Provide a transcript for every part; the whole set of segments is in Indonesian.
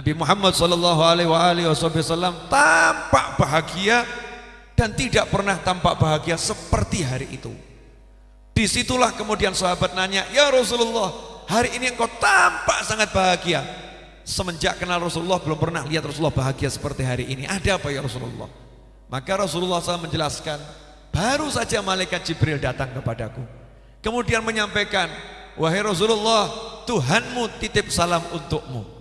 Nabi Muhammad sallallahu alaihi wasallam tampak bahagia dan tidak pernah tampak bahagia seperti hari itu. Di situlah kemudian sahabat nanya, "Ya Rasulullah, hari ini engkau tampak sangat bahagia." Semenjak kenal Rasulullah belum pernah lihat Rasulullah bahagia seperti hari ini. Ada apa ya Rasulullah? Maka Rasulullah SAW menjelaskan, baru saja malaikat Jibril datang kepadaku. Kemudian menyampaikan, wahai Rasulullah, Tuhanmu titip salam untukmu.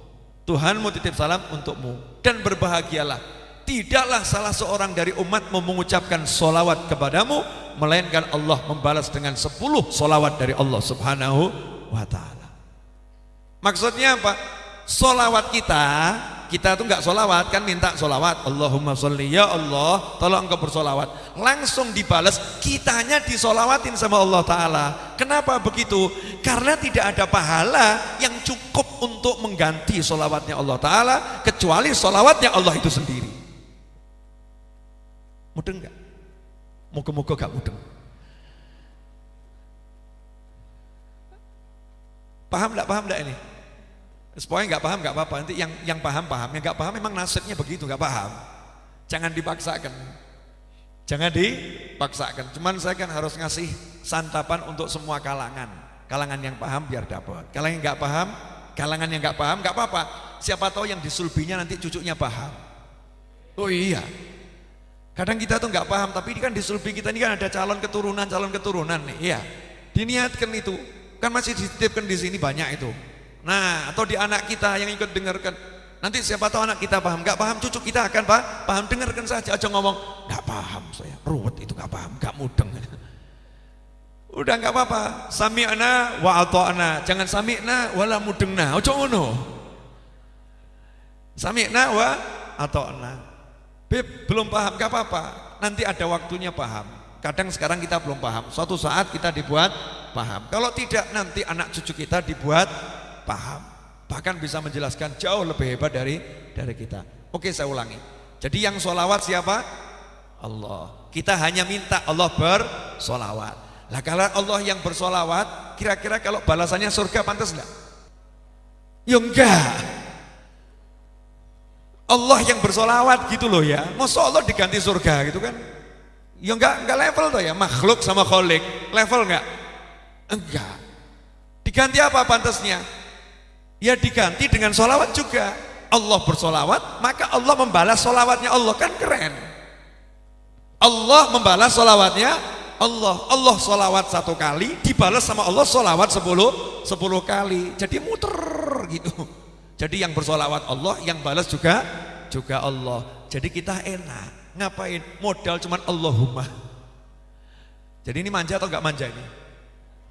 Tuhanmu titip salam untukmu. Dan berbahagialah. Tidaklah salah seorang dari umatmu mengucapkan solawat kepadamu melainkan Allah membalas dengan sepuluh solawat dari Allah subhanahu wa ta'ala. Maksudnya apa? solawat kita kita tuh nggak solawat kan minta solawat Allahumma sholli. Ya Allah tolong engkau bersolawat. Langsung dibalas kitanya disolawatin sama Allah Ta'ala. Kenapa begitu? karena tidak ada pahala yang cukup untuk mengganti solawatnya Allah Ta'ala kecuali solawatnya Allah itu sendiri. Mudeng nggak? moga-moga gak mudeng. Paham nggak? Paham nggak ini? Pokoknya nggak paham nggak apa-apa. Nanti yang yang paham paham, yang nggak paham memang nasibnya begitu nggak paham. Jangan dipaksakan. Jangan dipaksakan. Cuman saya kan harus ngasih santapan untuk semua kalangan. Kalangan yang paham biar dapat. Kalangan yang nggak paham, kalangan yang nggak paham nggak apa-apa. Siapa tahu yang disulbinya nanti cucunya paham. Oh iya. Kadang kita tuh nggak paham, tapi ini kan di sulbi kita ini kan ada calon keturunan, calon keturunan nih. Iya. Diniatkan itu. Kan masih dititipkan di sini banyak itu. Nah, atau di anak kita yang ikut dengarkan. Nanti siapa tahu anak kita paham, nggak paham cucu kita akan paham, paham dengarkan saja aja ngomong, nggak paham saya, ruwet itu nggak paham, nggak mudeng. Udah nggak apa-apa, sami'na wa ata'na, jangan sami'na wala mudengna, ojo ngono. Sami'na wa ata'na. Beb, belum paham, nggak apa-apa, nanti ada waktunya paham. Kadang sekarang kita belum paham, suatu saat kita dibuat paham. Kalau tidak nanti anak cucu kita dibuat paham bahkan bisa menjelaskan jauh lebih hebat dari dari kita. Oke saya ulangi. Jadi yang solawat siapa? Allah. Kita hanya minta Allah bersolawat. Lah kalau Allah yang bersolawat kira-kira kalau balasannya surga pantas enggak ya enggak Allah yang bersolawat gitu loh ya. Masa Allah diganti surga gitu kan? Ya enggak enggak level tuh ya. Makhluk sama kholik level enggak enggak. Diganti apa pantasnya ya diganti dengan solawat juga. Allah bersolawat maka Allah membalas solawatnya. Allah kan keren. Allah membalas solawatnya. Allah Allah solawat satu kali dibalas sama Allah solawat sepuluh sepuluh kali. Jadi muter gitu. Jadi yang bersolawat Allah yang balas juga juga Allah. Jadi kita enak. Ngapain? Modal cuman Allahumma. Jadi ini manja atau enggak manja ini?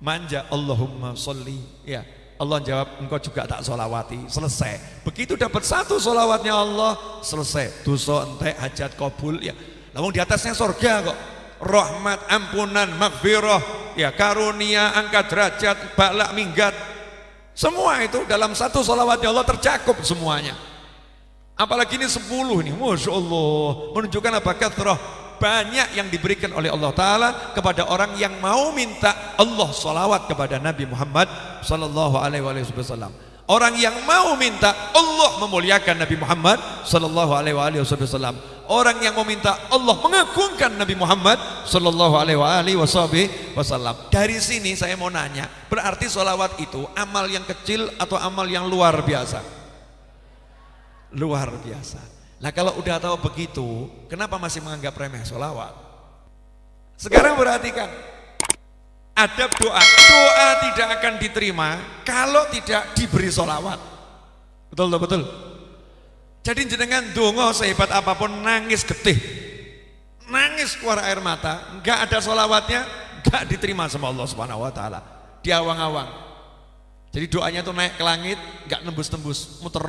Manja. Allahumma sholli. Ya Allah jawab engkau juga tak solawati. Selesai. Begitu dapat satu solawatnya Allah selesai. Dosa entek hajat kabul ya. Namun di atasnya surga kok. Rahmat ampunan maghfirah ya karunia angkat derajat balak minggat. Semua itu dalam satu solawatnya Allah tercakup semuanya. Apalagi ini sepuluh nih. Masya Allah. Menunjukkan apa kathroh banyak yang diberikan oleh Allah Ta'ala kepada orang yang mau minta Allah salawat kepada Nabi Muhammad Sallallahu Alaihi Wasallam. Orang yang mau minta Allah memuliakan Nabi Muhammad Sallallahu Alaihi Wasallam. Orang yang mau minta Allah mengagungkan Nabi Muhammad Sallallahu Alaihi Wasallam. Dari sini saya mau nanya berarti salawat itu amal yang kecil atau amal yang luar biasa? Luar biasa Nah kalau udah tahu begitu, kenapa masih menganggap remeh sholawat? Sekarang perhatikan, adab doa, doa tidak akan diterima kalau tidak diberi sholawat. Betul betul betul. Jadi jenengan dongo sehebat apa pun nangis getih, nangis keluar air mata, nggak ada sholawatnya, nggak diterima sama Allah Subhanahu Wa Taala. Diawang-awang, jadi doanya tuh naik ke langit, nggak nembus-nembus, muter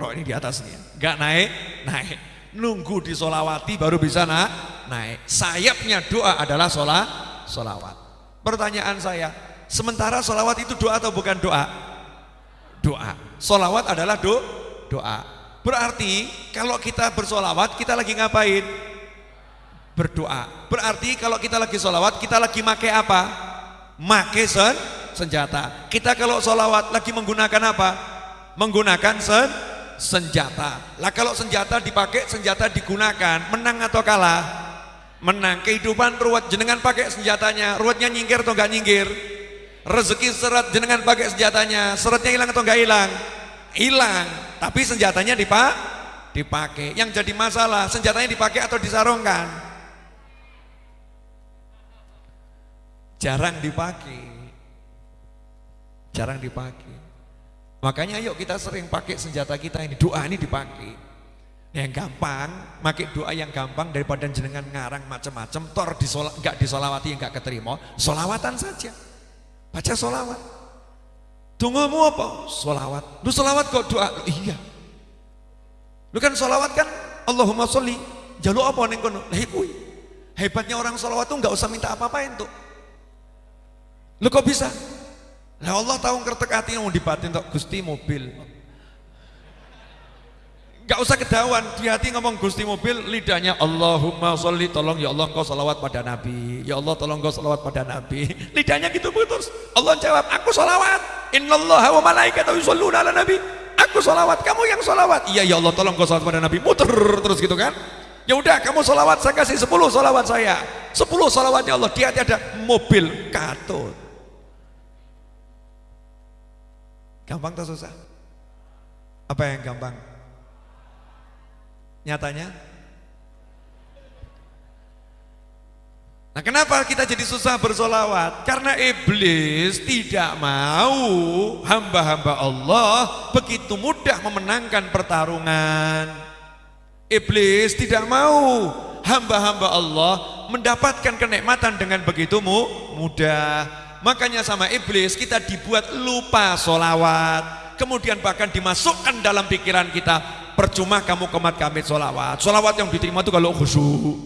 no, ini di atasnya, nggak naik, naik. Nunggu di solawati baru bisa na, naik. Sayapnya doa adalah sholat, solawat. Pertanyaan saya, sementara solawat itu doa atau bukan doa? Doa. Solawat adalah do, doa. Berarti kalau kita bersolawat kita lagi ngapain? Berdoa. Berarti kalau kita lagi solawat kita lagi make apa? Make sen senjata. Kita kalau sholawat lagi menggunakan apa? Menggunakan sen senjata. Lah kalau senjata dipakai, senjata digunakan, menang atau kalah? Menang. Kehidupan ruwet jenengan pakai senjatanya, ruwetnya nyingkir atau enggak nyingkir? Rezeki seret jenengan pakai senjatanya, seretnya hilang atau enggak hilang? Hilang. Tapi senjatanya dipak dipakai. Yang jadi masalah, senjatanya dipakai atau disarungkan? Jarang dipakai. Jarang dipakai. Makanya yuk kita sering pakai senjata kita ini, doa ini dipakai. Yang gampang, pakai doa yang gampang daripada jenengan ngarang macam-macam, tor disola, enggak disolawati enggak keterima, solawatan saja. Baca solawat. Tunggumu apa? Solawat. Lu solawat kok doa? Iya. Lu kan solawat kan Allahumma sholli. Jaluk apa nih kono? Lah Hebatnya orang solawat tuh nggak usah minta apa-apa itu. Lu kok bisa? Lah Allah tahu ngertek hati mau dibatin tok Gusti mobil. Gak usah kedawan di hati ngomong Gusti mobil. Lidahnya Allahumma sholli tolong ya Allah kau salawat pada Nabi. Ya Allah tolong kau salawat pada Nabi. Lidahnya gitu putus Allah jawab aku salawat innallaha wa malaikatahu yusholluna ala nabi. Aku salawat kamu yang salawat iya ya Allah tolong kau salawat pada Nabi. Muter terus gitu kan. Ya udah kamu salawat saya kasih 10 salawat saya. 10 salawatnya Allah di hati ada mobil katut Gampang atau susah? Apa yang gampang? Nyatanya? Nah kenapa kita jadi susah bersolawat? Karena iblis tidak mau hamba-hamba Allah begitu mudah memenangkan pertarungan. Iblis tidak mau hamba-hamba Allah mendapatkan kenikmatan dengan begitu mudah. Makanya sama iblis kita dibuat lupa solawat. Kemudian bahkan dimasukkan dalam pikiran kita. Percuma kamu kemat kamit solawat. Solawat yang diterima itu kalau khusyuk.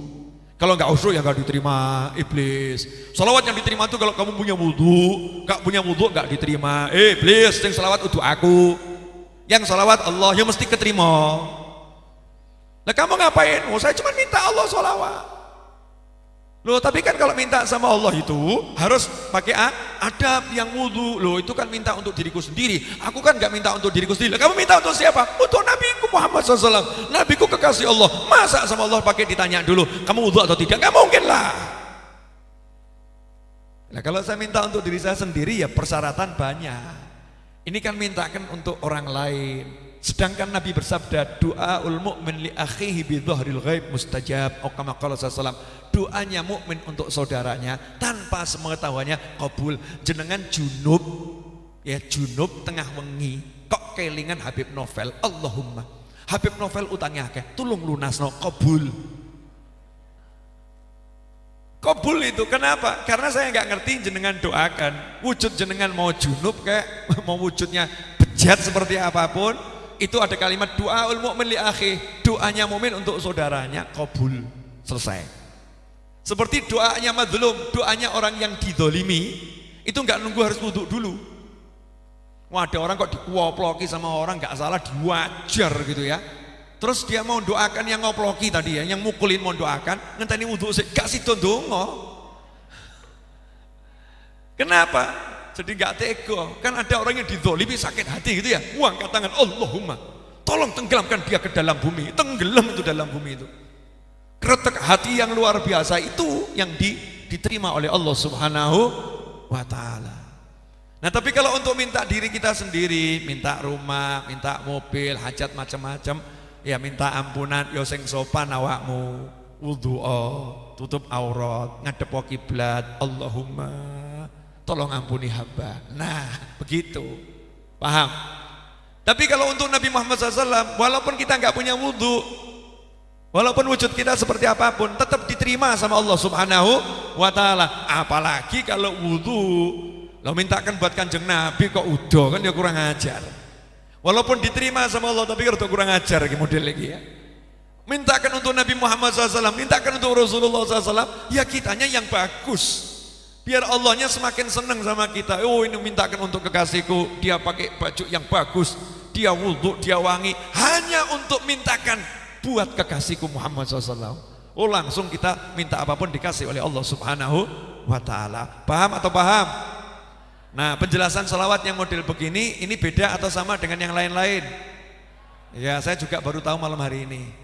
Kalau nggak khusyuk ya nggak diterima iblis. Solawat yang diterima itu kalau kamu punya wudhu, nggak punya wudhu nggak diterima. Iblis yang solawat untuk aku. Yang solawat Allah yang mesti keterima. Nah kamu ngapain? Oh saya cuma minta Allah solawat. Loh tapi kan kalau minta sama Allah itu harus pakai adab yang wudhu. Loh itu kan minta untuk diriku sendiri. Aku kan nggak minta untuk diriku sendiri. Kamu minta untuk siapa? Untuk Nabi Muhammad SAW. Nabiku kekasih Allah. Masa sama Allah pakai ditanya dulu. Kamu wudhu atau tidak? Gak mungkin lah. Nah kalau saya minta untuk diri saya sendiri ya persyaratan banyak. Ini kan mintakan untuk orang lain. Sedangkan Nabi bersabda, doa ul mu'min li akhihi bi dhahril ghaib mustajab. Oh kama qala Doanya mukmin untuk saudaranya tanpa sepengetahuannya kabul. Jenengan junub ya junub tengah wengi kok kelingan Habib Novel. Allahumma. Habib Novel utangnya akeh, tulung lunasno kabul. Kabul itu kenapa? Karena saya nggak ngerti jenengan doakan. Wujud jenengan mau junub kayak mau wujudnya bejat seperti apa pun, itu ada kalimat doa ul mukmin akhi, doanya mukmin untuk saudaranya kabul. Selesai. Seperti doanya madlum, doanya orang yang didolimi, itu enggak nunggu harus wudhu dulu. Wah, ada orang kok dikuoploki sama orang enggak salah diwajar gitu ya. Terus dia mau doakan yang ngoploki tadi ya, yang mukulin mau doakan, ngenteni wudhu sih, gak sido dongo. Kenapa? Jadi nggak tega. Kan ada orang yang didolimi sakit hati gitu ya. Uang angkat tangan, Allahumma, tolong tenggelamkan dia ke dalam bumi. Tenggelam itu dalam bumi itu. Kretek hati yang luar biasa itu yang di, diterima oleh Allah Subhanahu wa taala. Nah, tapi kalau untuk minta diri kita sendiri, minta rumah, minta mobil, hajat macam-macam, ya minta ampunan yo sing sopan awakmu, wudu tutup aurat, ngadep kiblat, Allahumma tolong ampuni hamba. Nah, begitu. Paham? Tapi kalau untuk Nabi Muhammad SAW, walaupun kita nggak punya wudhu, walaupun wujud kita seperti apa pun, tetap diterima sama Allah Subhanahu wa Ta'ala. Apalagi kalau wudhu, lo mintakan buat kanjeng Nabi kok udah kan dia kurang ajar. Walaupun diterima sama Allah, tapi kalau kurang ajar model lagi ya. Mintakan untuk Nabi Muhammad SAW, mintakan untuk Rasulullah SAW, ya kitanya yang bagus. Biar Allahnya semakin senang sama kita. Oh ini mintakan untuk kekasihku, dia pakai baju yang bagus, dia wudhu, dia wangi, hanya untuk mintakan buat kekasihku Muhammad SAW. Oh langsung kita minta apa pun dikasih oleh Allah Subhanahu wa Ta'ala. Paham atau paham? Nah penjelasan salawat yang model begini, ini beda atau sama dengan yang lain-lain? Ya saya juga baru tahu malam hari ini